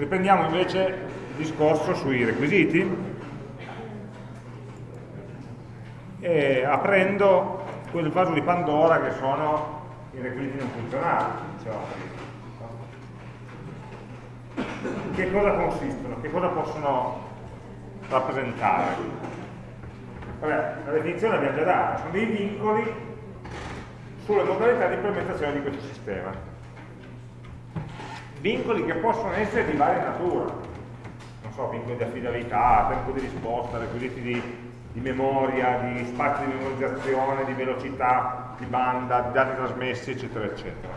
Riprendiamo invece il discorso sui requisiti, e aprendo quel vaso di Pandora che sono i requisiti non funzionali. Diciamo che cosa consistono? Che cosa possono rappresentare? Vabbè, la definizione l'abbiamo già data, sono dei vincoli sulle modalità di implementazione di questo sistema. Vincoli che possono essere di varia natura, non so, vincoli di affidabilità, tempo di risposta, requisiti di, di memoria, di spazio di memorizzazione, di velocità, di banda, di dati trasmessi, eccetera, eccetera.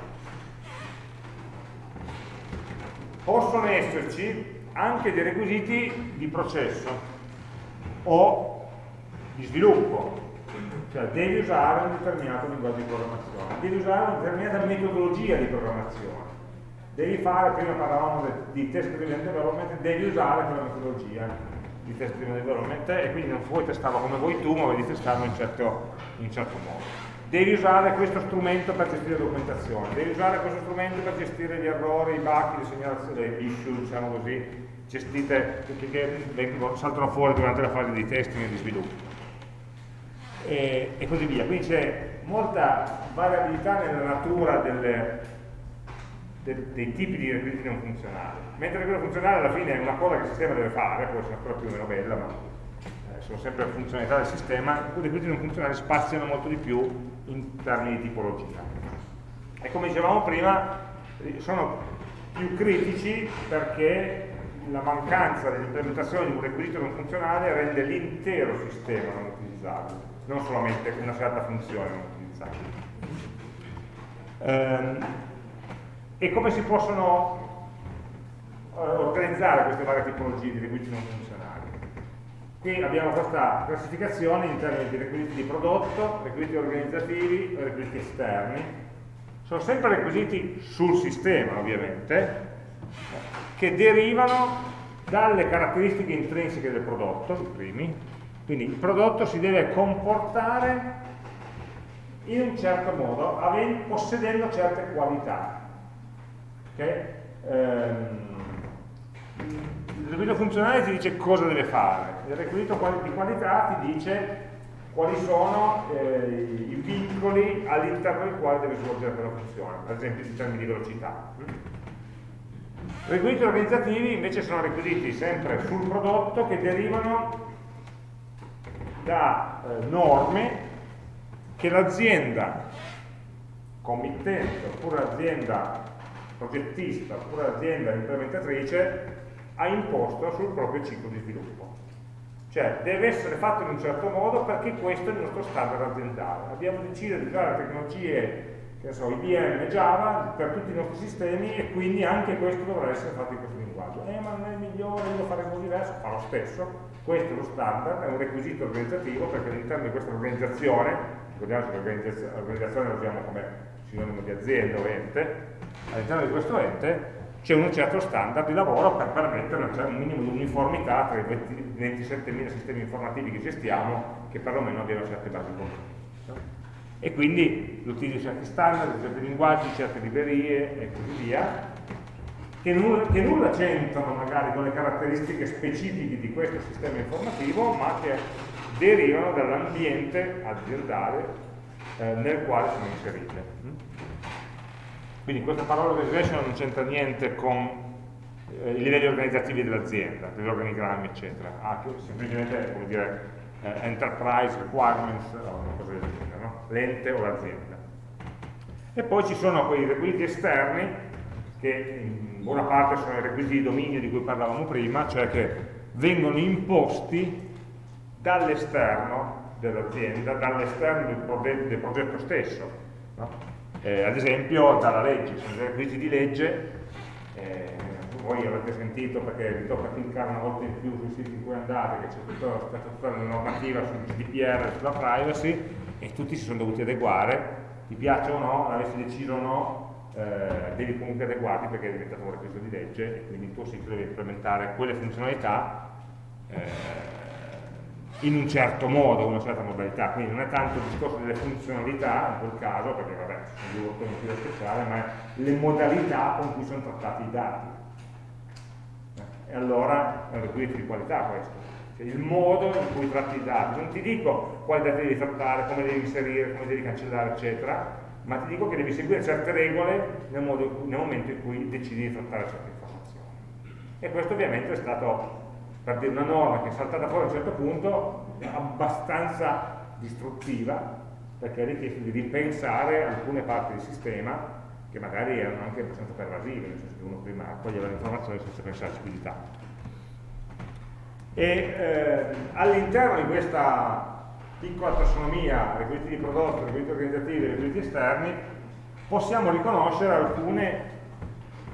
Possono esserci anche dei requisiti di processo o di sviluppo, cioè devi usare un determinato linguaggio di programmazione, devi usare una determinata metodologia di programmazione, devi fare, prima parlavamo di test driven development, devi usare quella metodologia di test driven development e quindi non puoi testarlo come vuoi tu, ma devi testarlo in, certo, in certo modo. Devi usare questo strumento per gestire la documentazione, devi usare questo strumento per gestire gli errori, i bug, le segnalazioni, le issue, diciamo così, gestite, che, che saltano fuori durante la fase di testing e di sviluppo e, e così via. Quindi c'è molta variabilità nella natura delle, de, dei tipi di requisiti non funzionali. Mentre quello funzionale alla fine è una cosa che il sistema deve fare, può essere ancora più o meno bella, ma eh, sono sempre funzionalità del sistema, i requisiti non funzionali spaziano molto di più in termini di tipologia. E come dicevamo prima, sono più critici perché la mancanza dell'implementazione di un requisito non funzionale rende l'intero sistema non utilizzabile non solamente una certa funzione non utilizzabile. Ehm, e come si possono eh, organizzare queste varie tipologie di requisiti non funzionali? Qui abbiamo questa classificazione in termini di requisiti di prodotto, requisiti organizzativi e requisiti esterni. Sono sempre requisiti sul sistema, ovviamente, che derivano dalle caratteristiche intrinseche del prodotto, i primi, quindi il prodotto si deve comportare in un certo modo, possedendo certe qualità. Okay? Ehm, il requisito funzionale ti dice cosa deve fare, il requisito di qualità ti dice quali sono eh, i vincoli all'interno dei quali deve svolgere quella funzione, ad esempio in termini di velocità. Requisiti organizzativi invece sono requisiti sempre sul prodotto che derivano da eh, norme che l'azienda committente oppure l'azienda progettista oppure l'azienda implementatrice ha imposto sul proprio ciclo di sviluppo. Cioè deve essere fatto in un certo modo perché questo è il nostro standard aziendale. Abbiamo deciso di usare tecnologie, che so, IBM e Java per tutti i nostri sistemi e quindi anche questo dovrà essere fatto in questo linguaggio. Eh ma non è il migliore, io lo modo diverso, fa lo stesso, questo è lo standard, è un requisito organizzativo perché all'interno di questa organizzazione, ricordiamoci che l'organizzazione lo usiamo come sinonimo di azienda o ente, all'interno di questo ente c'è un certo standard di lavoro per permettere un minimo di uniformità tra i 27.000 sistemi informativi che gestiamo che perlomeno abbiano certe basi comuni. E quindi l'utilizzo di certi standard, di certi linguaggi, di certe librerie e così via, che nulla, che nulla c'entrano magari con le caratteristiche specifiche di questo sistema informativo, ma che derivano dall'ambiente aziendale eh, nel quale sono inserite. Quindi questa parola organization non c'entra niente con eh, i livelli organizzativi dell'azienda, degli organigrammi, eccetera. Ha semplicemente, come dire, eh, enterprise requirements o cosa del genere, no? l'ente o l'azienda. E poi ci sono quei requisiti esterni che in buona parte sono i requisiti di dominio di cui parlavamo prima, cioè che vengono imposti dall'esterno dell'azienda, dall'esterno del, del, progetto stesso. No? Eh, ad esempio dalla legge, sono dei requisiti di legge, eh, voi avete sentito perché vi tocca cliccare una volta in più sui siti in cui andate, che c'è tutta, tutta la normativa sul GDPR sulla privacy e tutti si sono dovuti adeguare, ti piace o no, avessi deciso o no, eh, devi comunque adeguarti perché è diventato un requisito di legge e quindi il tuo sito deve implementare quelle funzionalità eh, in un certo modo, una certa modalità, quindi non è tanto il discorso delle funzionalità in quel caso, perché vabbè, ci sono due bottoni speciale, ma è le modalità con cui sono trattati i dati. e allora è un requisito di qualità questo. Cioè il modo in cui tratti i dati. Non ti dico quali dati devi trattare, come devi inserire, come devi cancellare, eccetera, ma ti dico che devi seguire certe regole nel, modo, nel momento in cui decidi di trattare certe informazioni. E questo ovviamente è stato, per dire una norma che è saltata fuori a un certo punto, abbastanza distruttiva, perché ha richiesto di ripensare alcune parti del sistema che magari erano anche abbastanza pervasive, nel senso che uno prima accoglieva le informazioni senza pensarci più di tanto. E eh, all'interno di questa piccola tassonomia, requisiti di prodotto, requisiti organizzativi e requisiti esterni, possiamo riconoscere alcune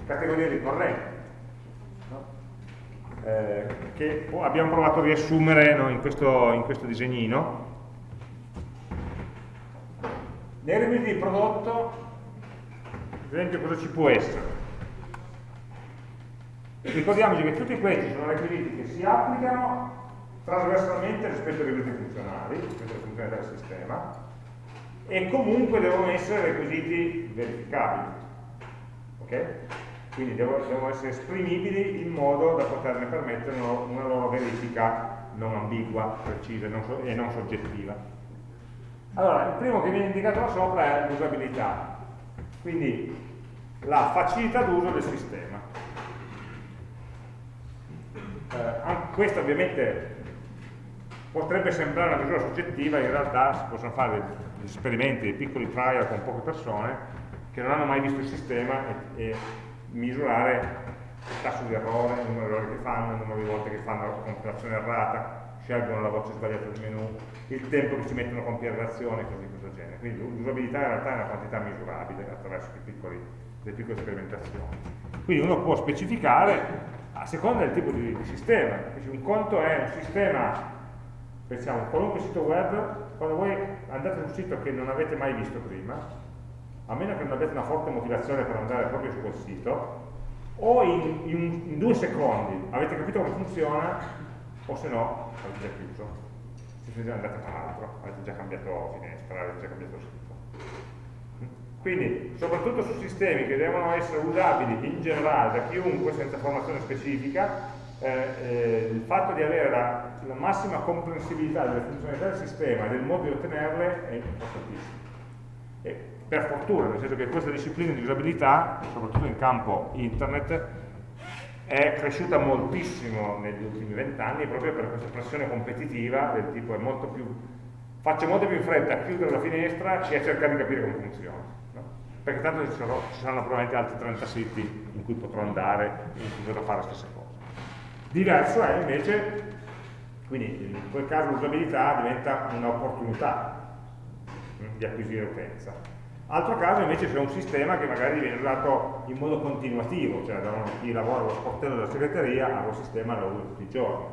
categorie ricorrenti? Eh, che abbiamo provato a riassumere no, in, questo, in questo disegnino. Nei requisiti di prodotto ad esempio cosa ci può essere? Ricordiamoci che tutti questi sono requisiti che si applicano trasversalmente rispetto ai requisiti funzionali, rispetto alle funzionalità del sistema, e comunque devono essere requisiti verificabili. Ok? Quindi devono, essere esprimibili in modo da poterne permettere una loro verifica non ambigua, precisa e non, soggettiva. Allora, il primo che viene indicato da sopra è l'usabilità. Quindi la facilità d'uso del sistema. Eh, questa ovviamente potrebbe sembrare una misura soggettiva, in realtà si possono fare degli esperimenti, dei piccoli trial con poche persone che non hanno mai visto il sistema e, e misurare il tasso di errore, il numero di errori che fanno, il numero di volte che fanno la compilazione errata, scelgono la voce sbagliata del menu, il tempo che ci mettono a compiere l'azione e così di questo genere. Quindi l'usabilità in realtà è una quantità misurabile attraverso piccoli, delle piccole sperimentazioni. Quindi uno può specificare a seconda del tipo di, di sistema. Un conto è un sistema, pensiamo, qualunque sito web, quando voi andate su un sito che non avete mai visto prima, a meno che non abbiate una forte motivazione per andare proprio su quel sito, o in, in, in due secondi avete capito come funziona o se no avete già chiuso, se siete andati fare altro, avete già cambiato finestra, avete già cambiato sito. Quindi, soprattutto su sistemi che devono essere usabili in generale da chiunque senza formazione specifica, eh, eh, il fatto di avere la, la, massima comprensibilità delle funzionalità del sistema e del modo di ottenerle è importantissimo. E per fortuna, nel senso che questa disciplina di usabilità, soprattutto in campo internet, è cresciuta moltissimo negli ultimi vent'anni proprio per questa pressione competitiva del tipo è molto più, faccio molto più in fretta a chiudere la finestra e a cercare di capire come funziona no? perché tanto ci saranno, ci saranno, probabilmente altri 30 siti in cui potrò andare e in cui potrò fare la stessa cosa diverso è invece quindi in quel caso l'usabilità diventa un'opportunità hm, di acquisire utenza Altro caso invece c'è un sistema che magari viene usato in modo continuativo, cioè da chi lavora allo sportello della segreteria allo sistema lo usa tutti i giorni.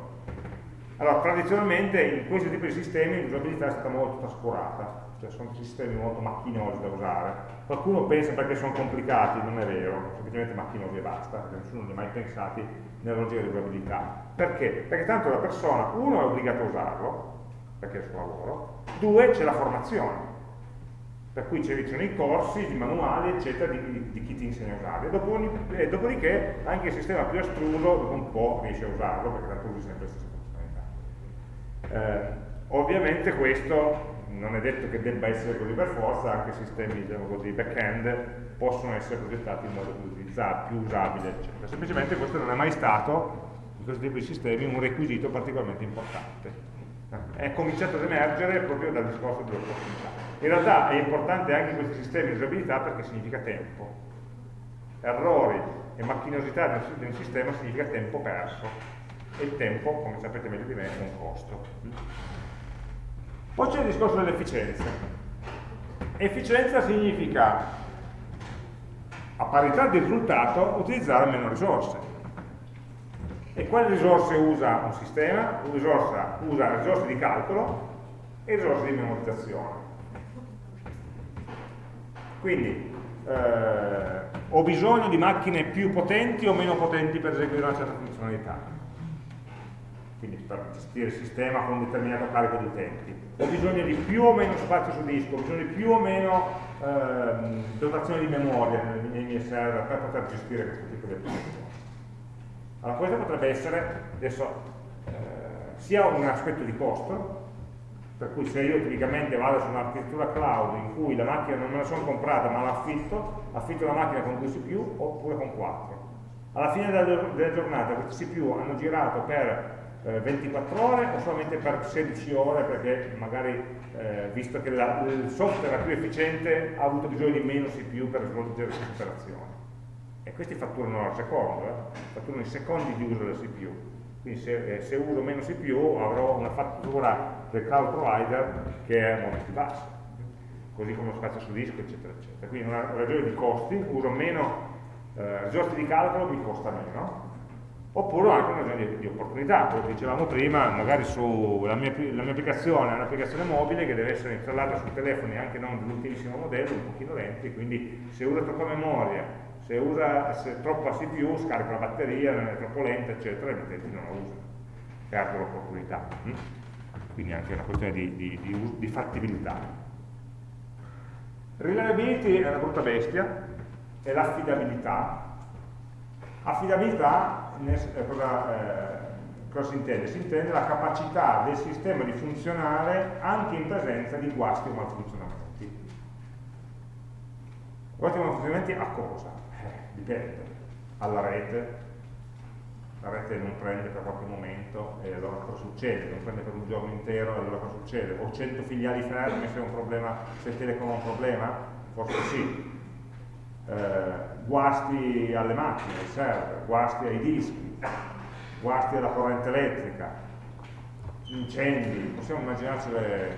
Allora, tradizionalmente in questo tipo di sistemi l'usabilità è stata molto trascurata, cioè sono sistemi molto macchinosi da usare. Qualcuno pensa perché sono complicati, non è vero, sono semplicemente macchinosi e basta, perché nessuno li ha mai pensati nella logica di usabilità. Perché? Perché tanto la persona, uno, è obbligato a usarlo, perché è il suo lavoro, due, c'è la formazione per cui ci sono i corsi, i manuali, eccetera, di, di, chi ti insegna a usarli. E dopodiché anche il sistema più astruso dopo un po' riesce a usarlo, perché tanto usi sempre le stesse funzionalità. Eh, ovviamente questo non è detto che debba essere così per forza, anche sistemi diciamo così, back-end possono essere progettati in modo più, più usabile, eccetera. Semplicemente questo non è mai stato, in questo tipo di sistemi, un requisito particolarmente importante. Eh, è cominciato ad emergere proprio dal discorso dell'opportunità. In realtà è importante anche in questi sistemi di usabilità perché significa tempo. Errori e macchinosità di un sistema significa tempo perso. E il tempo, come sapete meglio di me, è un costo. Poi c'è il discorso dell'efficienza. Efficienza significa, a parità di risultato, utilizzare meno risorse. E quali risorse usa un sistema? Usa risorse di calcolo e risorse di memorizzazione. Quindi eh, ho bisogno di macchine più potenti o meno potenti per eseguire una certa funzionalità. Quindi per gestire il sistema con un determinato carico di utenti. Ho bisogno di più o meno spazio su disco, ho bisogno di più o meno eh, dotazione di memoria nei miei server per poter gestire questo tipo di applicazioni. Allora questo potrebbe essere, adesso, eh, sia un aspetto di costo, per cui se io tipicamente vado su un'architettura cloud in cui la macchina non me la sono comprata ma l'affitto, affitto la macchina con due CPU oppure con quattro. Alla fine della, della giornata questi CPU hanno girato per eh, 24 ore o solamente per 16 ore perché magari eh, visto che la, il software era più efficiente ha avuto bisogno di meno CPU per svolgere queste operazioni. E questi fatturano al secondo, eh? fatturano i secondi di uso del CPU. Quindi se, eh, se, uso meno CPU avrò una fattura del cloud provider che è molto più bassa, così come lo spazio su disco, eccetera, eccetera. Quindi una ragione di costi, uso meno eh, risorse di calcolo, mi costa meno, oppure anche una ragione di, di, opportunità, che dicevamo prima, magari sulla mia, la mia applicazione è un'applicazione mobile che deve essere installata su telefoni anche non dell'ultimissimo modello, un pochino lenti, quindi se usa troppa memoria, se usa se troppa CPU, scarica la batteria, è troppo lenta, eccetera, gli utenti non la usano, perdo l'opportunità. Hm? Quindi anche una questione di, di, di fattibilità. Reliability è una brutta bestia, è l'affidabilità. Affidabilità eh, cosa, eh, cosa si intende? Si intende la capacità del sistema di funzionare anche in presenza di guasti o malfunzionamenti. Guasti o malfunzionamenti a cosa? Dipende. Alla rete, la rete non prende per qualche momento e allora cosa succede? Non prende per un giorno intero e allora cosa succede? Ho 100 filiali ferme se, un problema, se Telecom ha un problema? Forse sì, eh, guasti alle macchine, ai server, guasti ai dischi, guasti alla corrente elettrica, incendi, possiamo immaginarci le,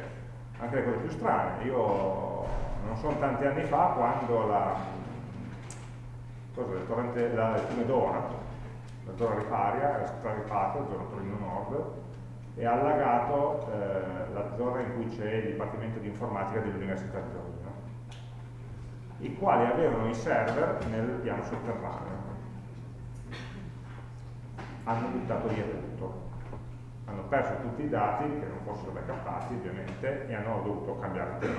anche le cose più strane. Io non sono tanti anni fa quando la, cosa, la, torrente, la, il fiume Dora, la zona riparia, era stata ripata, la zona Torino Nord, e ha allagato eh, la zona in cui c'è il Dipartimento di Informatica dell'Università di Torino i quali avevano i server nel piano sotterraneo. Hanno buttato via tutto. Hanno perso tutti i dati, che non fossero backuppati ovviamente, e hanno dovuto cambiare piano.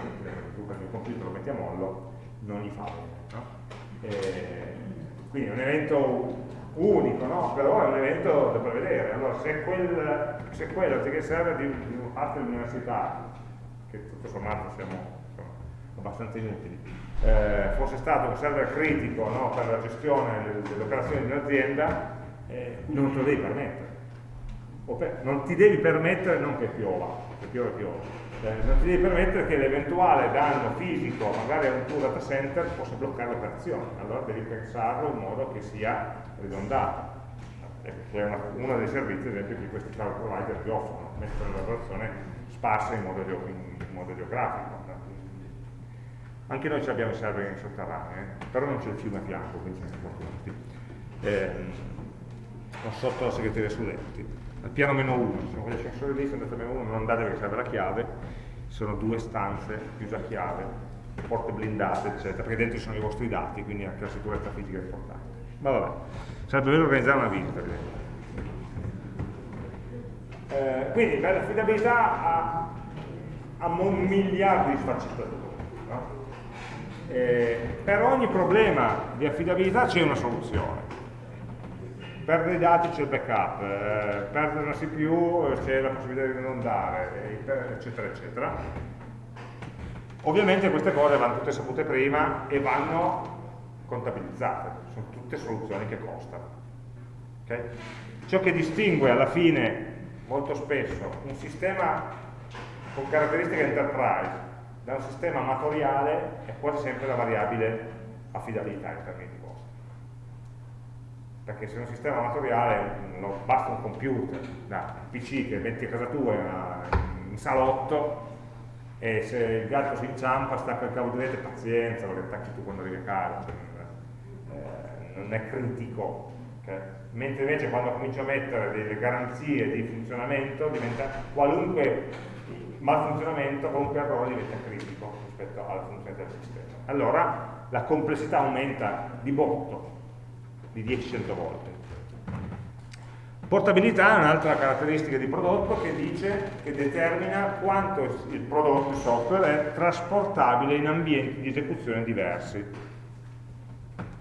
Tu prendi il computer, lo metti a mollo, non gli fa bene. No? Quindi è un evento unico, no? però è un evento da prevedere. Allora, se, quel, se quello che serve di, di parte dell'università, che tutto sommato siamo insomma, abbastanza inutili, eh, fosse stato un server critico no, per la gestione delle operazioni di un'azienda, eh, non te lo devi permettere. Per, non ti devi permettere, non che piova, che piove piove, non ti devi permettere che l'eventuale danno fisico, magari a un tuo data center, possa bloccare l'operazione. Allora devi pensarlo in modo che sia ridondato. Ecco, è una, uno dei servizi, ad esempio, che questi cloud provider ti offrono, mettere l'operazione sparsa in modo, in modo geografico anche noi abbiamo i server in sotterraneo, eh? però non c'è il fiume a fianco, quindi siamo accorti. Eh, sotto la segreteria studenti. Al piano meno 1, ci sono quegli ascensori lì, se andate a meno 1 non andate perché serve la chiave, sono due stanze chiuse a chiave, porte blindate, eccetera, perché dentro sono i vostri dati, quindi anche la sicurezza fisica è importante. Ma vabbè, sarebbe bene organizzare una visita. Eh, quindi l'affidabilità ha, ha un miliardo di sfaccettature. No? eh, per ogni problema di affidabilità c'è una soluzione. Perdere i dati c'è il backup, eh, perdere una CPU c'è la possibilità di rinondare, eccetera, eccetera. Ovviamente queste cose vanno tutte sapute prima e vanno contabilizzate, sono tutte soluzioni che costano. Okay? Ciò che distingue alla fine, molto spesso, un sistema con caratteristiche enterprise da un sistema amatoriale è quasi sempre la variabile affidabilità in termini di costo. Perché se un sistema amatoriale non basta un computer, un PC che metti a casa tua in, salotto e se il gatto si inciampa, stacca il cavo di rete, pazienza, lo attacchi tu quando arrivi a casa, cioè, eh, non è critico. Okay? Mentre invece quando comincio a mettere delle garanzie di funzionamento diventa qualunque malfunzionamento, qualunque errore diventa critico rispetto alla funzione del sistema. Allora la complessità aumenta di botto, di 10-100 volte. Portabilità è un'altra caratteristica di prodotto che dice, che determina quanto il prodotto, il software, è trasportabile in ambienti di esecuzione diversi.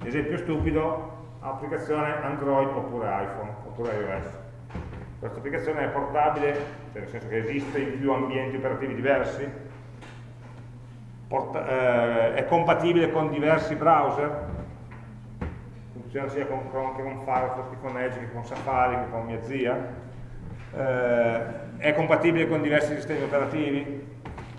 Esempio stupido, applicazione Android oppure iPhone oppure iOS. Questa applicazione è portabile, cioè nel senso che esiste in più ambienti operativi diversi, Porta, eh, è compatibile con diversi browser, funziona sia con Chrome che con Firefox, che con Edge, che con Safari, che con mia zia, eh, è compatibile con diversi sistemi operativi,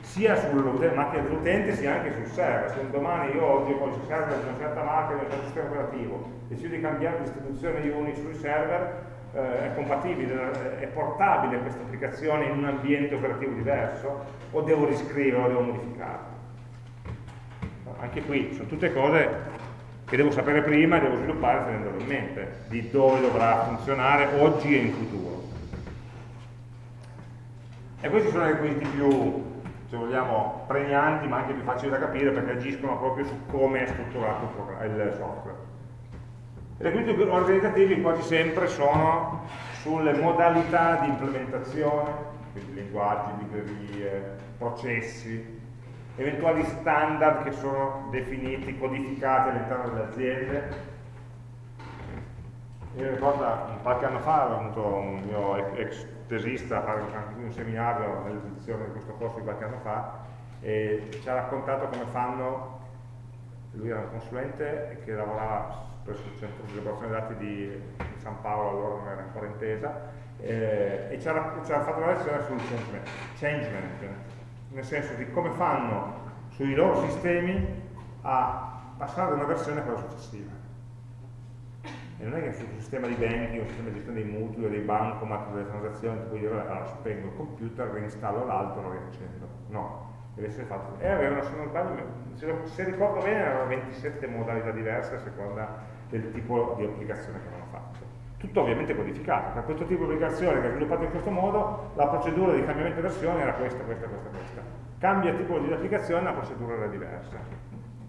sia sulla macchina dell'utente sia anche sul server. Se un domani io oggi ho il server di una certa macchina, di un certo sistema operativo, decido di cambiare distribuzione Unix sui server, eh, è compatibile, è portabile questa applicazione in un ambiente operativo diverso o devo riscriverlo, devo modificarlo? Anche qui sono tutte cose che devo sapere prima e devo sviluppare tenendolo in mente, di dove dovrà funzionare oggi e in futuro. E questi sono i requisiti più, se vogliamo, pregnanti ma anche più facili da capire perché agiscono proprio su come è strutturato il software. I requisiti organizzativi quasi sempre sono sulle modalità di implementazione, quindi linguaggi, librerie, processi, eventuali standard che sono definiti, codificati all'interno delle aziende. Io ricordo qualche anno fa ho avuto un mio ex tesista a fare un seminario nell'edizione di questo corso di qualche anno fa e ci ha raccontato come fanno, lui era un consulente che lavorava presso il centro di elaborazione dati di, San Paolo, allora non era ancora intesa, eh, e ci ha, ci ha, fatto una lezione sul change management nel senso di come fanno sui loro sistemi a passare da una versione a quella successiva. E non è che sul sistema di banking, o sul sistema di gestione dei mutui, o dei bancomat, delle transazioni, tu puoi dire allora spengo il computer, reinstallo l'altro, lo riaccendo. No, deve essere fatto. E avevano, se non sbaglio, se ricordo bene, erano 27 modalità diverse a seconda del tipo di applicazione che avevano fatto tutto ovviamente codificato. Per questo tipo di applicazione che è sviluppato in questo modo, la procedura di cambiamento di versione era questa, questa, questa, questa. Cambia tipo di applicazione, la procedura era diversa.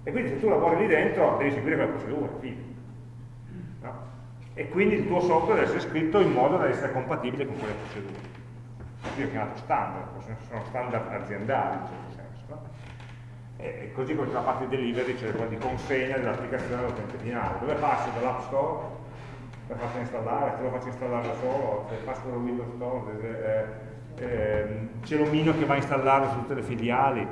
E quindi se tu lavori lì dentro, devi seguire quella procedura, no? E quindi il tuo software deve essere scritto in modo da essere compatibile con quelle procedure. Qui ho chiamato standard, sono standard aziendali in certo senso. No? E così come la parte di delivery, cioè quella di consegna dell'applicazione all'utente finale, dove passi dall'app store la faccio installare, te lo faccio installare da solo, se passo da Windows Store, eh, eh, c'è l'omino che va a installare su tutte le filiali,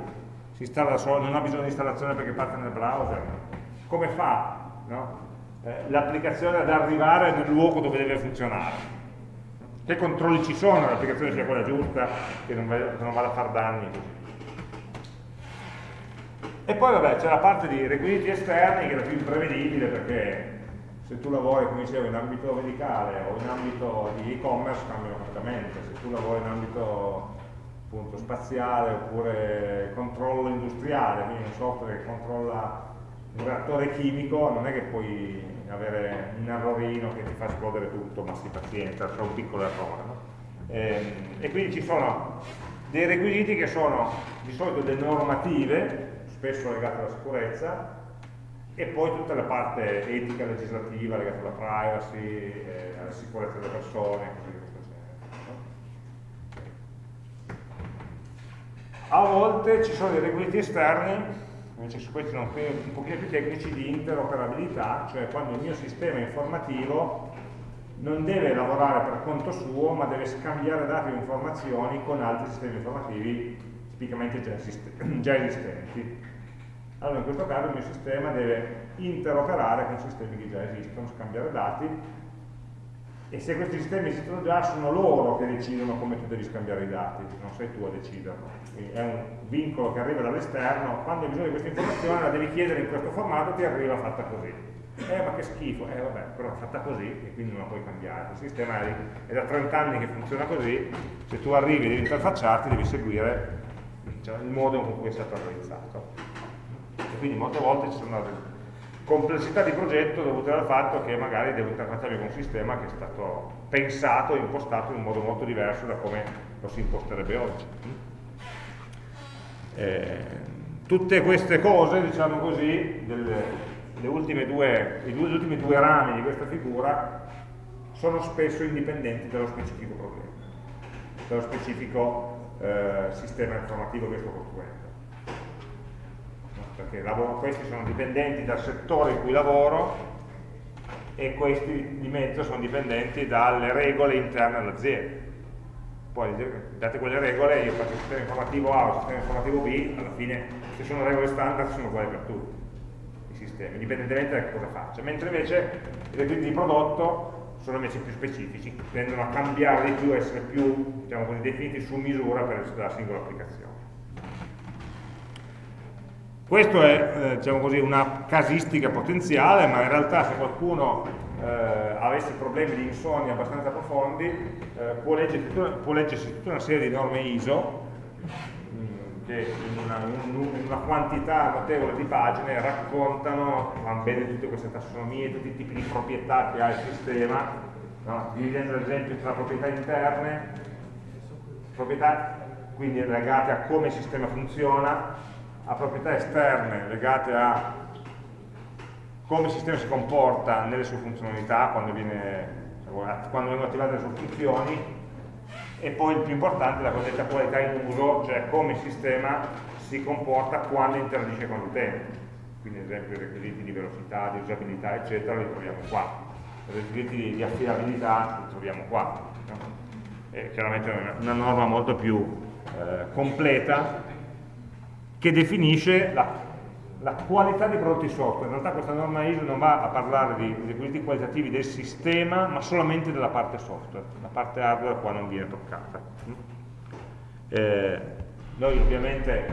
si installa da solo, non ha bisogno di installazione perché parte nel browser. Come fa no? eh, l'applicazione ad arrivare nel luogo dove deve funzionare? Che controlli ci sono l'applicazione sia quella giusta, che non, che non vada a far danni? E poi vabbè c'è la parte di requisiti esterni che è la più imprevedibile perché se tu lavori, come dicevo, in ambito medicale o in ambito di e-commerce cambiano completamente, se tu lavori in ambito appunto, spaziale oppure controllo industriale, quindi un software che controlla un reattore chimico, non è che puoi avere un errorino che ti fa esplodere tutto, ma si pazienza, c'è un piccolo errore. No? E, ehm, e quindi ci sono dei requisiti che sono di solito delle normative, spesso legate alla sicurezza, e poi tutta la parte etica legislativa legata alla privacy, eh, alla sicurezza delle persone, così di questo genere. A volte ci sono dei requisiti esterni, invece su questi sono un pochino più tecnici, di interoperabilità, cioè quando il mio sistema informativo non deve lavorare per conto suo, ma deve scambiare dati o informazioni con altri sistemi informativi tipicamente già esistenti allora in questo caso il mio sistema deve interoperare con sistemi che già esistono, scambiare dati e se questi sistemi esistono già sono loro che decidono come tu devi scambiare i dati, non sei tu a deciderlo. Quindi è un vincolo che arriva dall'esterno, quando hai bisogno di questa informazione la devi chiedere in questo formato, ti arriva fatta così. Eh ma che schifo, eh vabbè, però è fatta così e quindi non la puoi cambiare. Il sistema è, da 30 anni che funziona così, se tu arrivi e devi interfacciarti devi seguire cioè, il modo con cui è stato realizzato e quindi molte volte ci sono complessità di progetto dovute dal fatto che magari devo interfacciarmi con un sistema che è stato pensato e impostato in un modo molto diverso da come lo si imposterebbe oggi. Eh, tutte queste cose, diciamo così, delle, ultime due, i due, gli ultimi due rami di questa figura sono spesso indipendenti dallo specifico problema, dallo specifico eh, sistema informativo che sto costruendo perché lavoro, questi sono dipendenti dal settore in cui lavoro e questi di mezzo sono dipendenti dalle regole interne all'azienda. Poi, date quelle regole, io faccio il sistema informativo A o il sistema informativo B, alla fine, se sono regole standard, sono uguali per tutti i sistemi, indipendentemente da cosa faccia. Mentre invece i requisiti di prodotto sono invece più specifici, tendono a cambiare di più, a essere più diciamo così, definiti su misura per la singola applicazione. Questa è eh, diciamo così, una casistica potenziale, ma in realtà se qualcuno eh, avesse problemi di insonnia abbastanza profondi, eh, può, leggersi tutta, può, leggersi tutta, una serie di norme ISO mm, che in una, in una, quantità notevole di pagine raccontano, bene tutte queste tassonomie, tutti i tipi di proprietà che ha il sistema, no? dividendo ad esempio tra proprietà interne, proprietà quindi legate a come il sistema funziona, a proprietà esterne legate a come il sistema si comporta nelle sue funzionalità, quando, viene, quando vengono attivate le sue funzioni, e poi il più importante la cosiddetta qualità in uso, cioè come il sistema si comporta quando interagisce con l'utente. Quindi ad esempio i requisiti di velocità, di usabilità, eccetera, li troviamo qua. I requisiti di affidabilità li troviamo qua. È chiaramente una norma molto più eh, completa che definisce la, la, qualità dei prodotti software. In realtà questa norma ISO non va a parlare di requisiti qualitativi del sistema, ma solamente della parte software. La parte hardware qua non viene toccata. Eh, noi ovviamente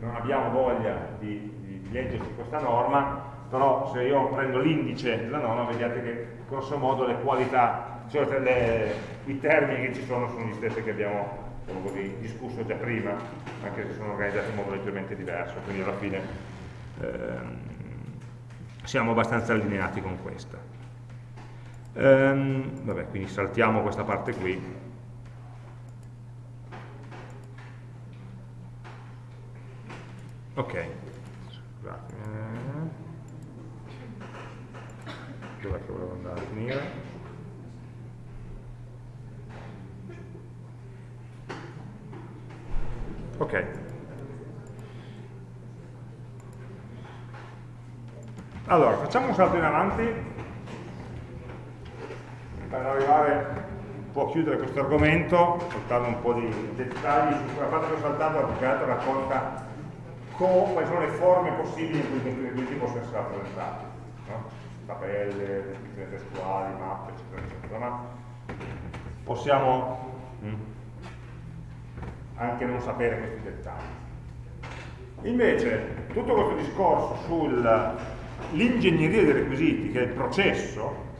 non abbiamo voglia di, di leggersi questa norma, però se io prendo l'indice della norma vediate che grosso modo le qualità, cioè le, i termini che ci sono sono gli stessi che abbiamo diciamo così, discusso già prima, anche se sono organizzati in modo leggermente diverso, quindi alla fine ehm, siamo abbastanza allineati con questa. Ehm, vabbè, quindi saltiamo questa parte qui. Ok, scusate. Dov'è che volevo andare a finire? Ok. Allora, facciamo un salto in avanti per arrivare un po' a chiudere questo argomento, portando un po' di dettagli su quella parte che ho saltato, perché l'altro racconta quali sono le forme possibili in cui questi requisiti possono essere rappresentati. No? Tabelle, descrizioni testuali, mappe, eccetera, eccetera. Ma possiamo... Mm, anche non sapere questi dettagli. Invece, tutto questo discorso sull'ingegneria dei requisiti, che è il processo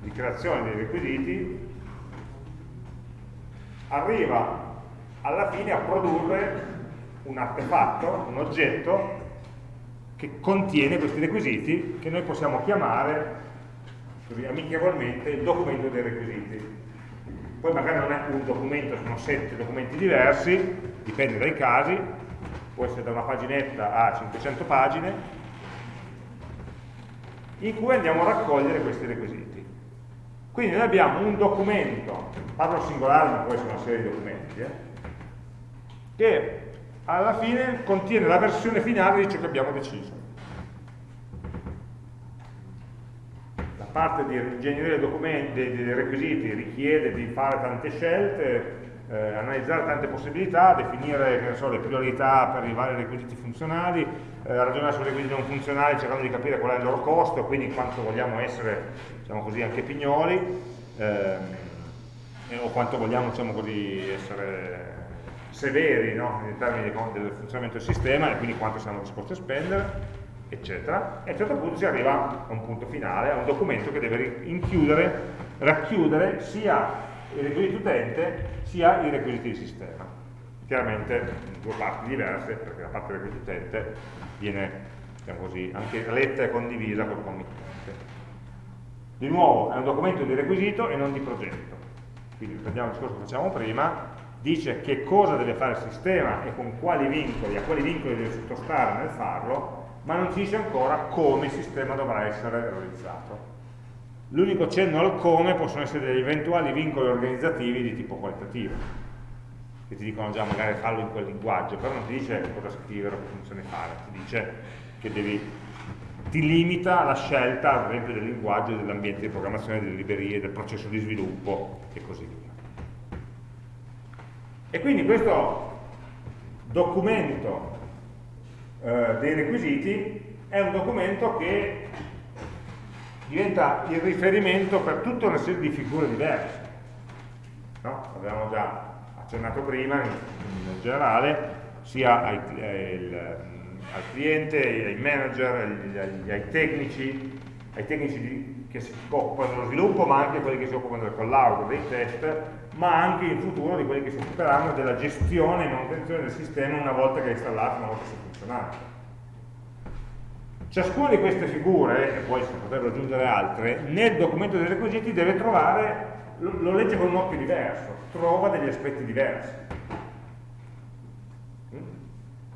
di creazione dei requisiti, arriva alla fine a produrre un artefatto, un oggetto che contiene questi requisiti che noi possiamo chiamare così amichevolmente il documento dei requisiti poi magari non è un documento, sono sette documenti diversi, dipende dai casi, può essere da una paginetta a 500 pagine, in cui andiamo a raccogliere questi requisiti. Quindi noi abbiamo un documento, parlo singolare ma può essere una serie di documenti, eh, che alla fine contiene la versione finale di ciò che abbiamo deciso. Parte di ingegneria dei, requisiti richiede di fare tante scelte, eh, analizzare tante possibilità, definire so, le priorità per i vari requisiti funzionali, eh, ragionare sui requisiti non funzionali cercando di capire qual è il loro costo, quindi quanto vogliamo essere diciamo così, anche pignoli, eh, o quanto vogliamo diciamo così, essere severi no? in termini del funzionamento del sistema e quindi quanto siamo disposti a spendere eccetera, e a un certo punto si arriva a un punto finale, a un documento che deve racchiudere sia i requisiti utente sia i requisiti di sistema. Chiaramente due parti diverse, perché la parte requisiti utente viene, diciamo così, anche letta e condivisa col committente. Di nuovo, è un documento di requisito e non di progetto. Quindi prendiamo il discorso che facevamo prima, dice che cosa deve fare il sistema e con quali vincoli, a quali vincoli deve sottostare nel farlo, ma non si dice ancora come il sistema dovrà essere realizzato. L'unico cenno al come possono essere degli eventuali vincoli organizzativi di tipo qualitativo, che ti dicono già magari fallo in quel linguaggio, però non ti dice cosa scrivere o che funzione fare, ti dice che devi ti limita la scelta, ad esempio, del linguaggio, dell'ambiente di programmazione, delle librerie, del processo di sviluppo e così via. E quindi questo documento eh, dei requisiti è un documento che diventa il riferimento per tutta una serie di figure diverse. No? Abbiamo già accennato prima, in, in generale, sia ai, ai, al cliente, ai manager, ai, ai tecnici, ai tecnici di, che si occupano dello sviluppo, ma anche quelli che si occupano del collaudo, dei test, ma anche in futuro di quelli che si occuperanno della gestione e manutenzione del sistema una volta che è installato, una volta che sia funzionante. Ciascuna di queste figure, e poi si potrebbero aggiungere altre, nel documento dei requisiti deve trovare, lo, legge con un occhio diverso, trova degli aspetti diversi.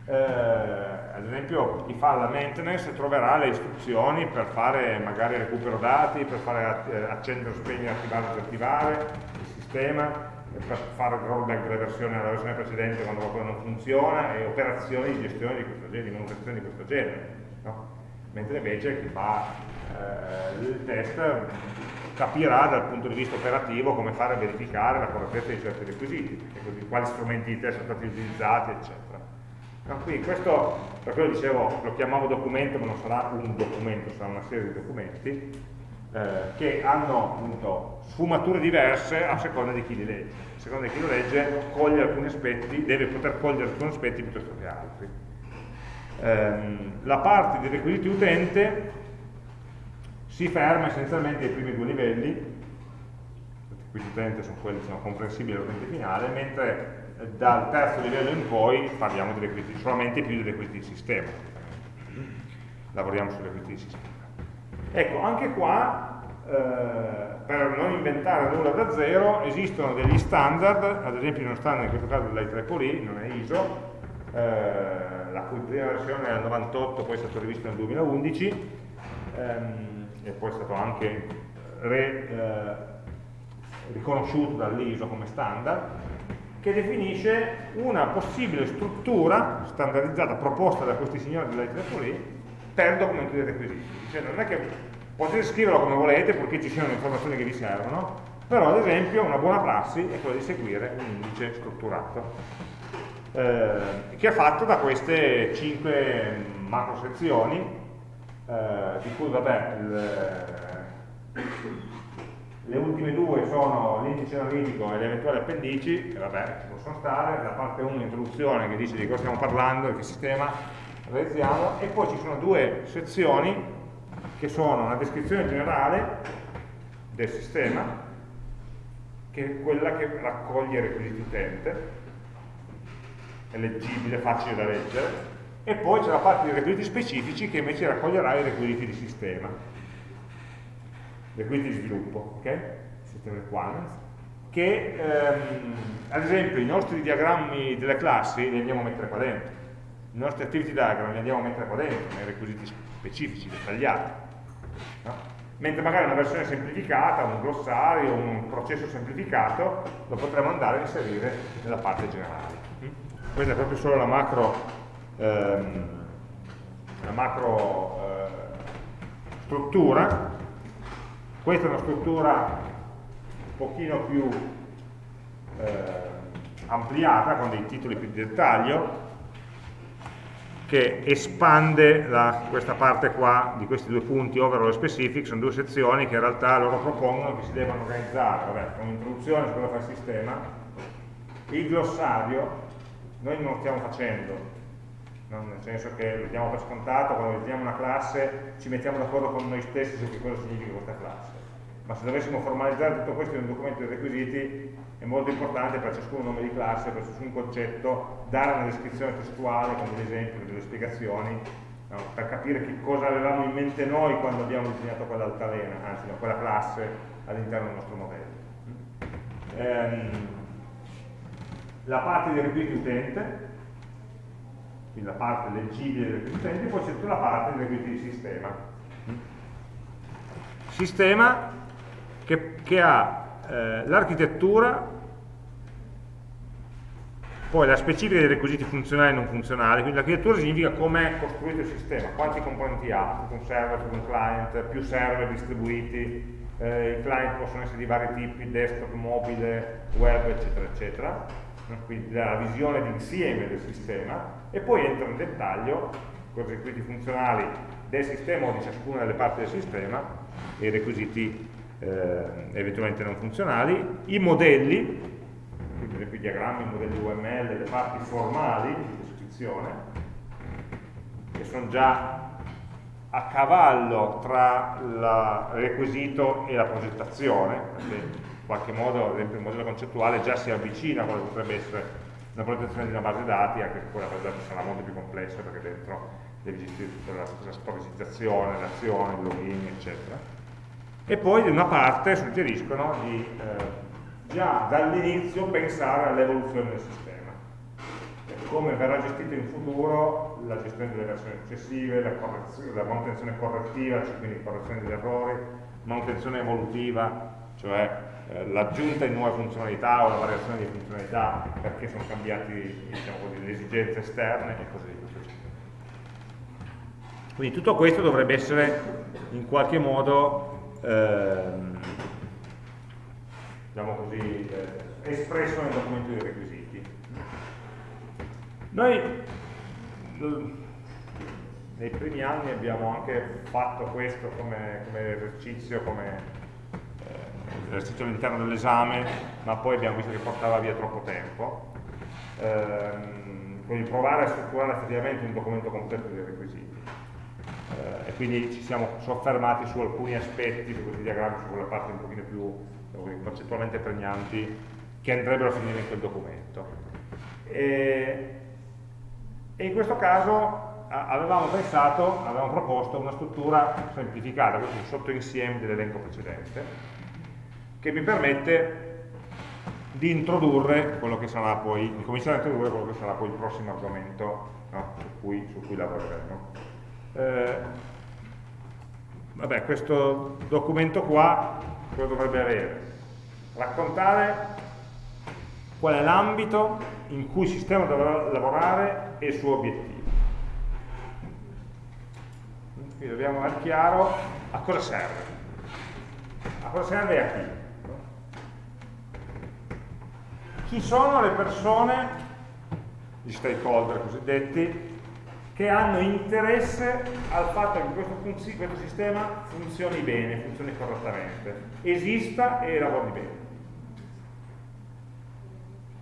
Eh, ad esempio chi fa la maintenance troverà le istruzioni per fare magari recupero dati, per fare eh, accendere, spegnere, attivare, disattivare il sistema, per fare rollback della versione alla versione precedente quando qualcosa non funziona e operazioni di gestione di questo genere, di manutenzione di questo genere. No? Mentre invece chi fa eh, il test capirà dal punto di vista operativo come fare a verificare la correttezza di certi requisiti, così, quali strumenti di test sono stati utilizzati, eccetera. No, quindi questo, per quello dicevo, lo chiamavo documento, ma non sarà un documento, sarà una serie di documenti, eh, che hanno appunto sfumature diverse a seconda di chi li legge. A seconda di chi lo legge, coglie alcuni aspetti, deve poter cogliere alcuni aspetti piuttosto che altri. Eh, la parte dei requisiti utente si ferma essenzialmente ai primi due livelli, i requisiti utente sono quelli sono comprensibili all'utente finale, mentre dal terzo livello in poi parliamo solamente più di requisiti di sistema. Lavoriamo sui requisiti di sistema. Ecco, anche qua, eh, per non inventare nulla da zero, esistono degli standard, ad esempio uno standard in questo caso dell'IEEE, non è ISO, eh, la cui prima versione è il 98, poi è stato rivisto nel 2011, ehm, e poi è stato anche re, eh, riconosciuto dall'ISO come standard, che definisce una possibile struttura standardizzata proposta da questi signori dell'IEEE per il documento dei requisiti. Cioè non è che potete scriverlo come volete purché ci siano le informazioni che vi servono, però ad esempio una buona prassi è quella di seguire un indice strutturato, eh, che è fatto da queste cinque macro sezioni, eh, di cui vabbè, il, le ultime due sono l'indice analitico e le eventuali appendici, e vabbè, ci possono stare, la parte 1 introduzione che dice di cosa stiamo parlando, di che sistema realizziamo, e poi ci sono due sezioni che sono una descrizione generale del sistema, che è quella che raccoglie i requisiti utente, è leggibile, facile da leggere, e poi c'è la parte dei requisiti specifici che invece raccoglierà i requisiti di sistema. Requisiti di sviluppo, ok? System requirements, che ehm, ad esempio i nostri diagrammi delle classi li andiamo a mettere qua dentro, i nostri activity diagram li andiamo a mettere qua dentro, nei requisiti specifici, dettagliati. No? Mentre magari una versione semplificata, un glossario, un processo semplificato, lo potremo andare a inserire nella parte generale. Questa è proprio solo la macro, ehm, la macro eh, struttura questa è una struttura un pochino più eh, ampliata, con dei titoli più di dettaglio, che espande la, questa parte qua di questi due punti overall e specific, sono due sezioni che in realtà loro propongono che si devono organizzare, vabbè, con un'introduzione su cosa fa il sistema, il glossario noi non lo stiamo facendo, no? nel senso che lo diamo per scontato, quando vediamo una classe ci mettiamo d'accordo con noi stessi su che cosa significa questa classe ma se dovessimo formalizzare tutto questo in un documento di requisiti è molto importante per ciascun nome di classe, per ciascun concetto, dare una descrizione testuale con degli esempi, delle spiegazioni, no? per capire che cosa avevamo in mente noi quando abbiamo disegnato quell'altalena, anzi no, quella classe all'interno del nostro modello. Ehm, la parte dei requisiti utente, quindi la parte leggibile dei requisiti utente, poi c'è tutta la parte dei requisiti di sistema. Sistema che, che ha eh, l'architettura poi la specifica dei requisiti funzionali e non funzionali, quindi l'architettura significa come è costruito il sistema, quanti componenti ha, un server, un client, più server distribuiti, eh, i client possono essere di vari tipi, desktop, mobile, web, eccetera, eccetera, quindi la visione d'insieme del sistema, e poi entra in dettaglio con i requisiti funzionali del sistema o di ciascuna delle parti del sistema e i requisiti eh, eventualmente non funzionali, i modelli, quindi i diagrammi, i modelli UML, le parti formali di descrizione, che sono già a cavallo tra il requisito e la progettazione, perché in qualche modo, il modello concettuale già si avvicina a quello che potrebbe essere una progettazione di una base dati, anche se poi la base dati sarà molto più complessa perché dentro devi gestire tutta la, la sporicizzazione, l'azione, il login, eccetera. E poi una parte suggeriscono di eh, già dall'inizio pensare all'evoluzione del sistema come verrà gestito in futuro la gestione delle versioni successive, la, la manutenzione correttiva, cioè quindi correzione degli errori, manutenzione evolutiva, cioè eh, l'aggiunta di nuove funzionalità o la variazione di funzionalità perché sono cambiate diciamo le esigenze esterne e così via. Quindi tutto questo dovrebbe essere in qualche modo ehm, diciamo così, eh, espresso nel documento dei requisiti. Noi nei primi anni abbiamo anche fatto questo come, come esercizio, come eh, esercizio all'interno dell'esame, ma poi abbiamo visto che portava via troppo tempo. Ehm, quindi provare a strutturare effettivamente un documento completo dei requisiti. Eh, e quindi ci siamo soffermati su alcuni aspetti di questi diagrammi, su quella parte un pochino più concettualmente pregnanti che andrebbero a finire in quel documento. E, e in questo caso avevamo pensato, avevamo proposto una struttura semplificata, questo è un sottoinsieme dell'elenco precedente, che mi permette di introdurre quello che sarà poi, di cominciare a introdurre quello che sarà poi il prossimo argomento no? su, cui, su, cui, lavoreremo. Eh, vabbè, questo documento qua cosa dovrebbe avere? Raccontare qual è l'ambito in cui il sistema dovrà lavorare e il suo obiettivo. Quindi dobbiamo avere chiaro a cosa serve. A cosa serve e a chi. Chi sono le persone, gli stakeholder cosiddetti, che hanno interesse al fatto che questo, questo, sistema funzioni bene, funzioni correttamente, esista e lavori bene.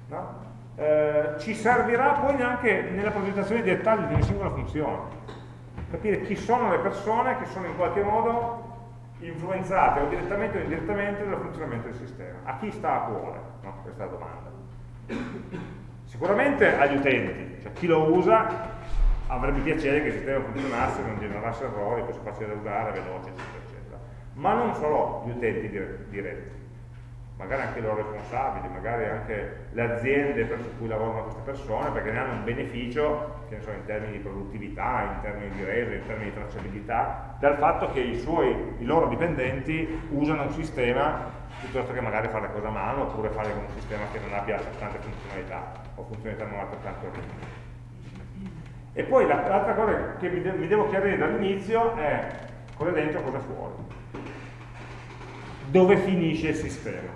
No? Eh, ci servirà poi anche nella progettazione di dettagli di ogni singola funzione, capire chi sono le persone che sono in qualche modo influenzate o direttamente o indirettamente dal funzionamento del sistema. A chi sta a cuore? No? Questa è la domanda. Sicuramente agli utenti, cioè chi lo usa avrebbe piacere che il sistema funzionasse, non generasse errori, fosse facile da usare, veloce, eccetera, eccetera. Ma non solo gli utenti diretti, magari anche i loro responsabili, magari anche le aziende per cui lavorano queste persone, perché ne hanno un beneficio, che ne so, in termini di produttività, in termini di resa, in termini di tracciabilità, dal fatto che i, suoi, i loro dipendenti usano un sistema piuttosto che magari fare le cose a mano oppure fare con un sistema che non abbia tante funzionalità o funzionalità non altrettanto ricche. E poi l'altra cosa che mi, de mi devo chiarire dall'inizio è cosa dentro e cosa fuori. Dove finisce il sistema?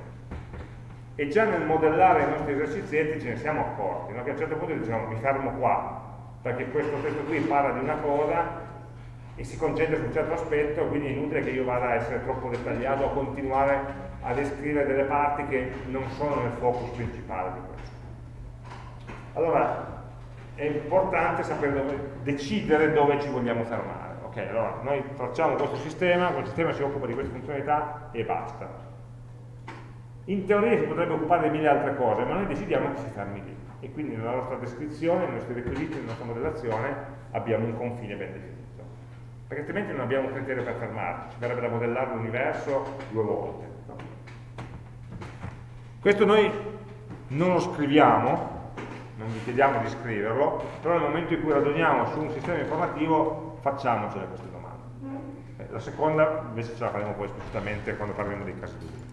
E già nel modellare i nostri esercizietti ce ne siamo accorti, no? che a un certo punto diciamo mi fermo qua, perché questo testo qui parla di una cosa e si concentra su un certo aspetto, quindi è inutile che io vada a essere troppo dettagliato o continuare a descrivere delle parti che non sono nel focus principale di questo. Allora, è importante sapere dove, decidere dove ci vogliamo fermare. Ok, allora noi facciamo questo sistema, quel sistema si occupa di queste funzionalità e basta. In teoria si potrebbe occupare di mille altre cose, ma noi decidiamo che si fermi lì. E quindi nella nostra descrizione, nei nostri requisiti, nella nostra modellazione abbiamo un confine ben definito. Perché altrimenti non abbiamo un criterio per fermarci, ci verrebbe da modellare l'universo due volte. Questo noi non lo scriviamo, non vi chiediamo di scriverlo, però nel momento in cui ragioniamo su un sistema informativo facciamocele queste domande. Eh, la seconda invece ce la faremo poi esplicitamente quando parleremo dei casi d'uso.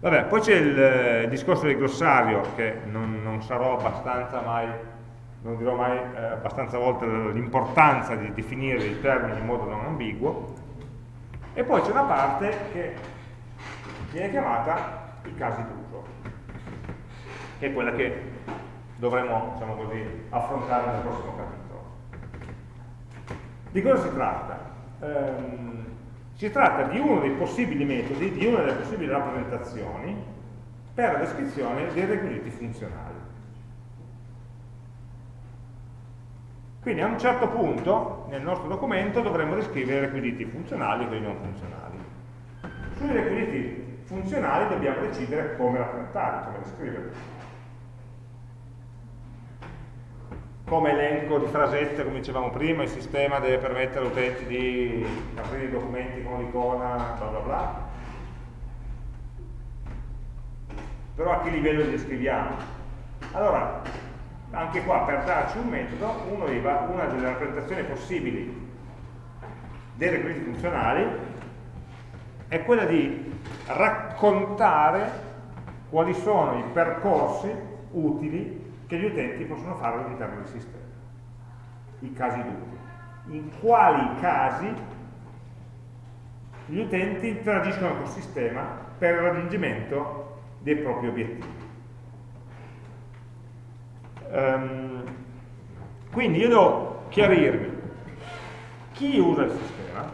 Vabbè, poi c'è il, eh, il, discorso del glossario, che non, non sarò abbastanza mai, non dirò mai eh, abbastanza volte l'importanza di definire i termini in modo non ambiguo, e poi c'è una parte che viene chiamata i casi d'uso, che è quella che dovremo diciamo così, affrontare nel prossimo capitolo. Di cosa si tratta? Um, si tratta di uno dei possibili metodi, di una delle possibili rappresentazioni per la descrizione dei requisiti funzionali. Quindi a un certo punto nel nostro documento dovremo descrivere i requisiti funzionali e quelli non funzionali. Sui requisiti funzionali dobbiamo decidere come rappresentarli, come descriverli. Come elenco di frasette, come dicevamo prima, il sistema deve permettere agli utenti di aprire i documenti con l'icona, bla bla bla. Però a che livello li descriviamo? Allora, anche qua per darci un metodo, una delle rappresentazioni possibili dei requisiti funzionali è quella di raccontare quali sono i percorsi utili che gli utenti possono fare all'interno del sistema, i casi d'uso. In quali casi gli utenti interagiscono col sistema per il raggiungimento dei propri obiettivi. Um, quindi io devo chiarirmi. Chi usa il sistema,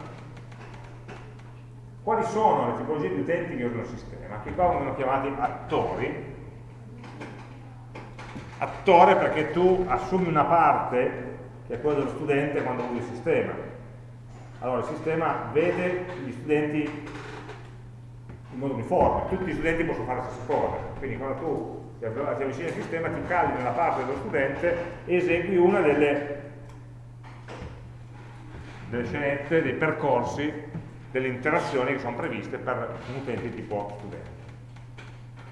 quali sono le tipologie di utenti che usano il sistema, che qua vengono chiamati attori, attore perché tu assumi una parte che è quella dello studente quando usi il sistema. Allora il sistema vede gli studenti in modo uniforme, tutti gli studenti possono fare la stessa cosa, quindi quando tu ti avvicini al sistema ti cali nella parte dello studente e esegui una delle, delle scenette, dei percorsi, delle interazioni che sono previste per un utente tipo studente.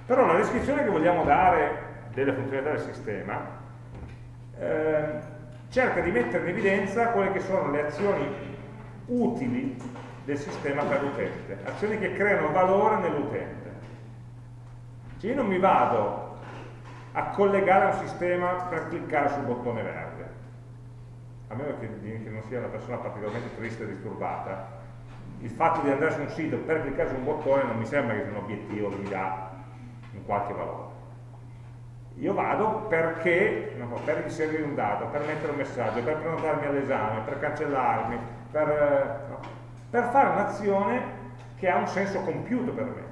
Però la descrizione che vogliamo dare delle funzionalità del sistema, eh, cerca di mettere in evidenza quelle che sono le azioni utili del sistema per l'utente, azioni che creano valore nell'utente. Cioè io non mi vado a collegare un sistema per cliccare sul bottone verde, a meno che, che non sia una persona particolarmente triste e disturbata, il fatto di andare su un sito per cliccare su un bottone non mi sembra che sia un obiettivo che mi dà un qualche valore. Io vado perché, no, per inserire un dato, per mettere un messaggio, per prenotarmi all'esame, per cancellarmi, per, eh, no, per fare un'azione che ha un senso compiuto per me,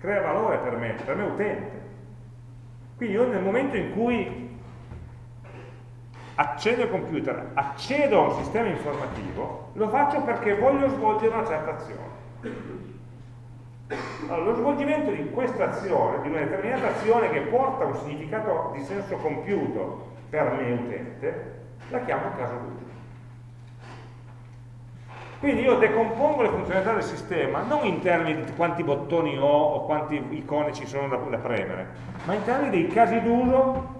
crea valore per me, per me utente. Quindi io nel momento in cui accedo al computer, accedo a un sistema informativo, lo faccio perché voglio svolgere una certa azione. Allora, lo svolgimento di questa azione, di una determinata azione che porta un significato di senso compiuto per me utente, la chiamo caso d'uso. Quindi io decompongo le funzionalità del sistema non in termini di quanti bottoni ho o quanti icone ci sono da, da premere, ma in termini dei casi d'uso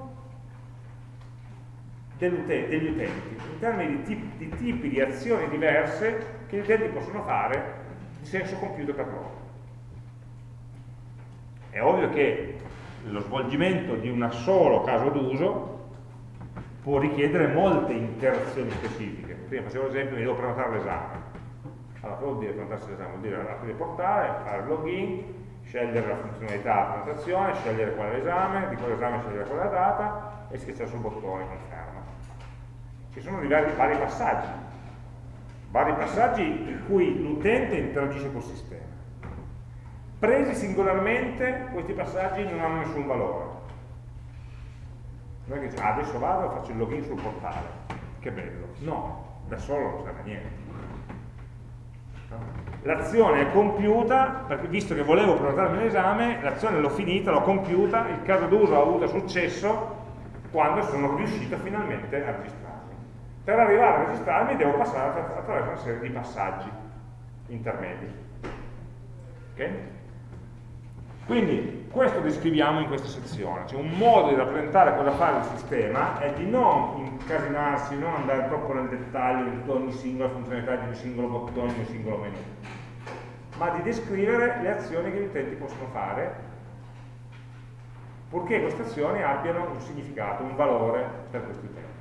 degli utenti, in termini di tipi, di tipi di azioni diverse che gli utenti possono fare di senso compiuto per loro. È ovvio che lo svolgimento di un solo caso d'uso può richiedere molte interazioni specifiche. Prima facevo l'esempio, mi devo prenotare l'esame. Allora, cosa vuol dire prenotarsi l'esame? Vuol dire aprire il portale, fare il login, scegliere la funzionalità prenotazione, scegliere qual è l'esame, di quell'esame scegliere qual è la data e schiacciare sul bottone conferma. Ci sono diversi, vari passaggi, vari passaggi in cui l'utente interagisce col sistema. Presi singolarmente questi passaggi non hanno nessun valore. Non è che dice, ah, adesso vado e faccio il login sul portale, che bello. No, da solo non serve a niente. L'azione è compiuta, perché visto che volevo prenotarmi l'esame, l'azione l'ho finita, l'ho compiuta, il caso d'uso ha avuto successo quando sono riuscito finalmente a registrarmi. Per arrivare a registrarmi devo passare attraverso una serie di passaggi intermedi. Okay? Quindi questo descriviamo in questa sezione, cioè un modo di rappresentare cosa fa il sistema è di non incasinarsi, non andare troppo nel dettaglio di ogni singola funzionalità di ogni singolo bottone, di ogni singolo menu, ma di descrivere le azioni che gli utenti possono fare purché queste azioni abbiano un significato, un valore per questi utenti.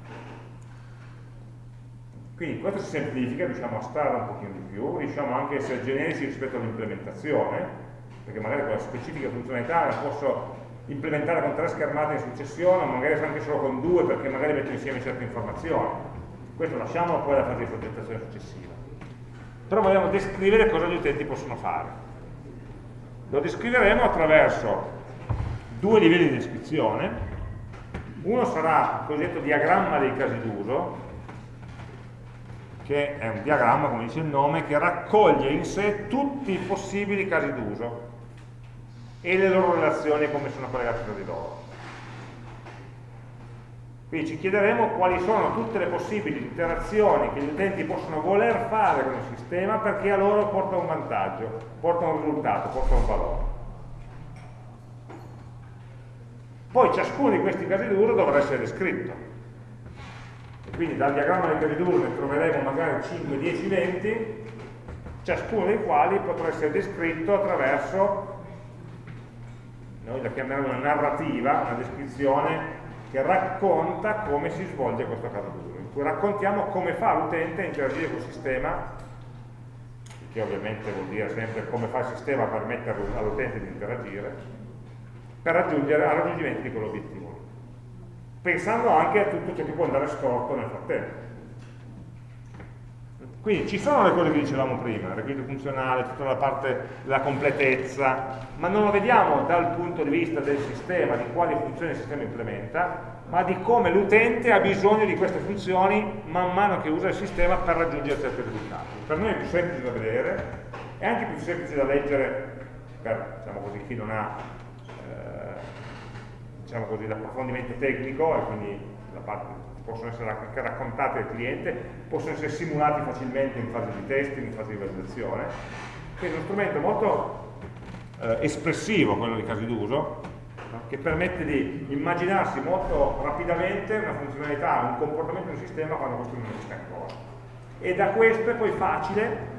Quindi questo si semplifica, riusciamo a stare un pochino di più, riusciamo anche a essere generici rispetto all'implementazione, perché magari quella specifica funzionalità la posso implementare con tre schermate in successione, magari anche solo con due, perché magari metto insieme certe informazioni. Questo lasciamolo poi alla fase di progettazione successiva. Però vogliamo descrivere cosa gli utenti possono fare. Lo descriveremo attraverso due livelli di descrizione. Uno sarà il cosiddetto diagramma dei casi d'uso, che è un diagramma, come dice il nome, che raccoglie in sé tutti i possibili casi d'uso e le loro relazioni come sono collegate tra di loro. Quindi ci chiederemo quali sono tutte le possibili interazioni che gli utenti possono voler fare con il sistema perché a loro porta un vantaggio, porta un risultato, porta un valore. Poi ciascuno di questi casi d'uso dovrà essere descritto quindi dal diagramma del casi ne troveremo magari 5, 10, 20 ciascuno dei quali potrà essere descritto attraverso noi la chiamiamo una narrativa, una descrizione che racconta come si svolge questo caso d'uso in cui raccontiamo come fa l'utente a interagire col sistema che ovviamente vuol dire sempre come fa il sistema per permettere all'utente di interagire per raggiungere al raggiungimento di quell'obiettivo pensando anche a tutto ciò che può andare storto nel frattempo. Quindi ci sono le cose che dicevamo prima, il requisito funzionale, tutta la parte della completezza, ma non lo vediamo dal punto di vista del sistema, di quali funzioni il sistema implementa, ma di come l'utente ha bisogno di queste funzioni man mano che usa il sistema per raggiungere certi risultati. Per noi è più semplice da vedere, è anche più semplice da leggere per diciamo così, chi non ha diciamo così, l'approfondimento tecnico e quindi parte, possono essere anche raccontate al cliente, possono essere simulati facilmente in fase di testing, in fase di validazione. Quindi è uno strumento molto eh, espressivo, quello di casi d'uso, che permette di immaginarsi molto rapidamente una funzionalità, un comportamento del sistema quando questo non esiste ancora. E da questo è poi facile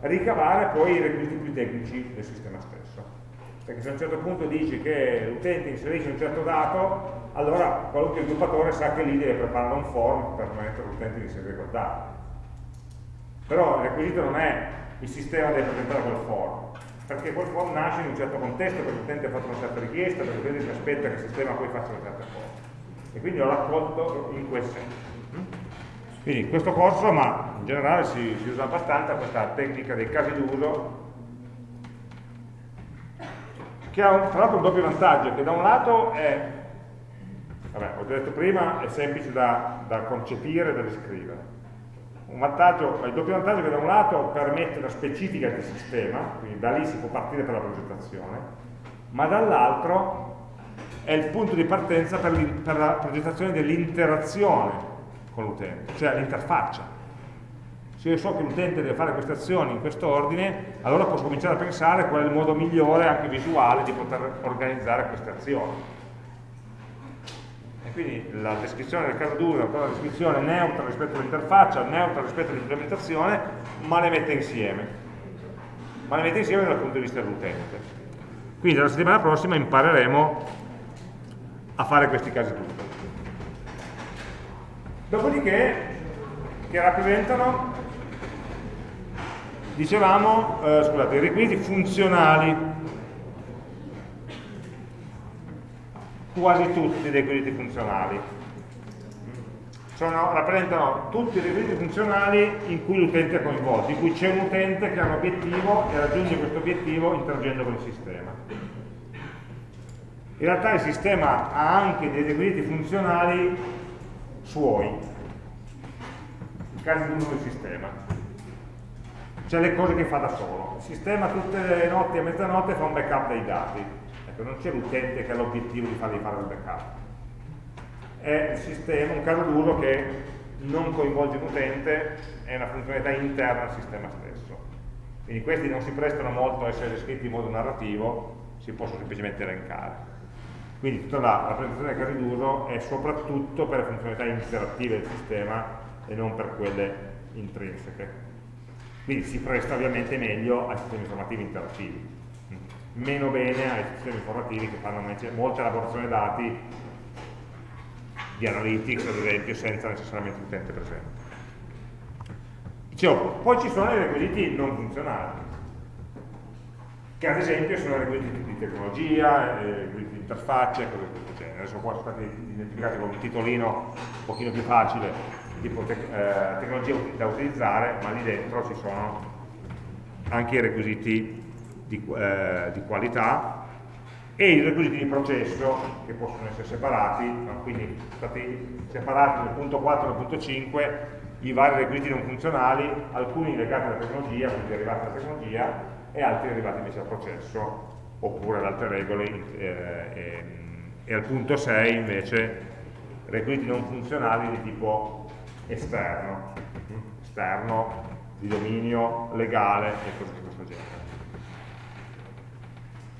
ricavare poi i requisiti più tecnici del sistema stesso perché se a un certo punto dici che l'utente inserisce un certo dato, allora qualunque sviluppatore sa che lì deve preparare un form per permettere all'utente di inserire quel dato. Però il requisito non è il sistema deve presentare quel form, perché quel form nasce in un certo contesto, perché l'utente ha fatto una certa richiesta, perché l'utente si aspetta che il sistema poi faccia una certa cosa. E quindi l'ho raccolto in quel senso. Quindi in questo corso, ma in generale si, si usa abbastanza questa tecnica dei casi d'uso che ha tra l'altro un doppio vantaggio, che da un lato è, vabbè, ho detto prima, è semplice da, da concepire e da descrivere. Il doppio vantaggio è che da un lato permette una specifica del sistema, quindi da lì si può partire per la progettazione, ma dall'altro è il punto di partenza per, per la progettazione dell'interazione con l'utente, cioè l'interfaccia se io so che l'utente deve fare queste azioni in questo ordine, allora posso cominciare a pensare qual è il modo migliore, anche visuale, di poter organizzare queste azioni. Quindi la descrizione del caso d'uso è una descrizione neutra rispetto all'interfaccia, neutra rispetto all'implementazione, ma le mette insieme. Ma le mette insieme dal punto di vista dell'utente. Quindi la settimana prossima impareremo a fare questi casi d'uso. Dopodiché, che rappresentano dicevamo, eh, scusate, i requisiti funzionali, quasi tutti i requisiti funzionali. Sono, rappresentano tutti i requisiti funzionali in cui l'utente è coinvolto, in cui c'è un utente che ha un obiettivo e raggiunge questo obiettivo interagendo con il sistema. In realtà il sistema ha anche dei requisiti funzionali suoi, in caso di uno del sistema cioè le cose che fa da solo. Il sistema tutte le notti a mezzanotte fa un backup dei dati. Ecco, non c'è l'utente che ha l'obiettivo di fargli fare il backup. È il sistema, un caso d'uso che non coinvolge l'utente, è una funzionalità interna al sistema stesso. Quindi questi non si prestano molto a essere descritti in modo narrativo, si possono semplicemente elencare. Quindi tutta la rappresentazione dei casi d'uso è soprattutto per le funzionalità interattive del sistema e non per quelle intrinseche quindi si presta ovviamente meglio ai sistemi informativi interattivi meno bene ai sistemi informativi che fanno molta elaborazione dati di analytics ad esempio senza necessariamente l'utente presente Dicevo, poi ci sono i requisiti non funzionali che ad esempio sono requisiti di tecnologia, requisiti di interfacce, cose di questo genere. Adesso qua sono stati identificati con un titolino un pochino più facile, tipo te eh, tecnologia da utilizzare, ma lì dentro ci sono anche i requisiti di, eh, di qualità e i requisiti di processo che possono essere separati, quindi stati separati nel punto 4 e nel punto 5 i vari requisiti non funzionali, alcuni legati alla tecnologia, quindi derivati dalla tecnologia, e altri derivati invece dal processo, oppure ad altre regole. Eh, e, e al punto 6 invece requisiti non funzionali di tipo esterno, esterno di dominio legale e cose di questo genere.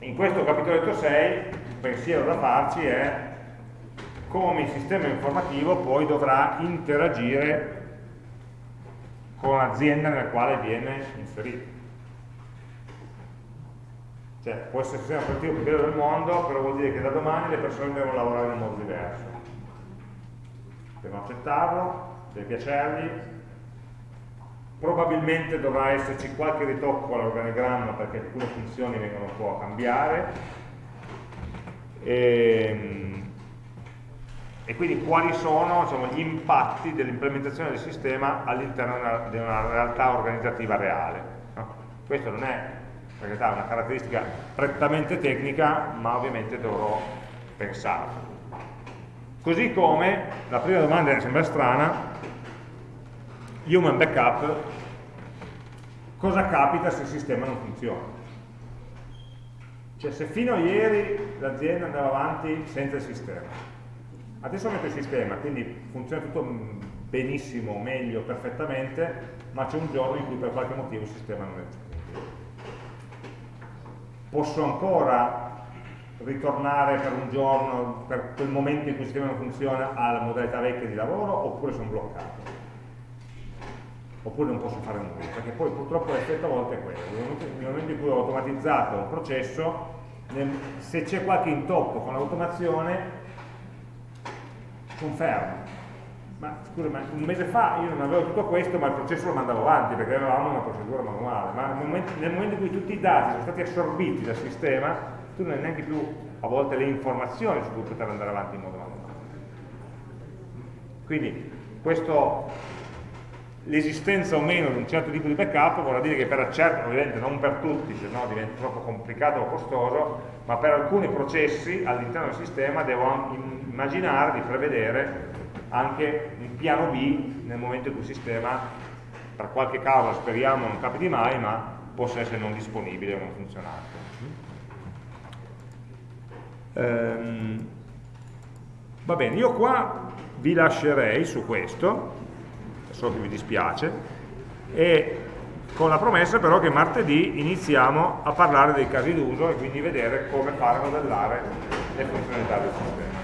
In questo capitoletto 6 il pensiero da farci è come il sistema informativo poi dovrà interagire con l'azienda nella quale viene inserito. Cioè, può essere il sistema operativo più bello del mondo, però vuol dire che da domani le persone devono lavorare in un modo diverso. Devono accettarlo, deve piacergli, probabilmente dovrà esserci qualche ritocco all'organigramma perché alcune funzioni vengono un po' a cambiare. E, ehm, e quindi quali sono diciamo, gli impatti dell'implementazione del sistema all'interno di una realtà organizzativa reale. No? Questo non è in realtà una caratteristica prettamente tecnica, ma ovviamente dovrò pensare. Così come la prima domanda sembra strana, human backup, cosa capita se il sistema non funziona? Cioè se fino a ieri l'azienda andava avanti senza il sistema, adesso mette il sistema, quindi funziona tutto benissimo, meglio, perfettamente, ma c'è un giorno in cui per qualche motivo il sistema non è posso ancora ritornare per un giorno, per quel momento in cui il sistema non funziona, alla modalità vecchia di lavoro, oppure sono bloccato. Oppure non posso fare nulla, perché poi purtroppo l'effetto a volte è quello. Nel momento in cui ho automatizzato un processo, se c'è qualche intoppo con l'automazione, confermo ma scusa, ma un mese fa io non avevo tutto questo, ma il processo lo mandavo avanti perché avevamo una procedura manuale, ma nel momento, nel momento in cui tutti i dati sono stati assorbiti dal sistema, tu non hai neanche più a volte le informazioni su cui poter andare avanti in modo manuale. Quindi l'esistenza o meno di un certo tipo di backup vorrà dire che per certo, ovviamente non per tutti, se no diventa troppo complicato o costoso, ma per alcuni processi all'interno del sistema devo immaginare di prevedere anche un piano B nel momento in cui il sistema, per qualche causa speriamo non capiti mai, ma possa essere non disponibile o non funzionante. Ehm, va bene, io qua vi lascerei su questo, so che vi dispiace, e con la promessa però che martedì iniziamo a parlare dei casi d'uso e quindi vedere come fare a modellare le funzionalità del sistema.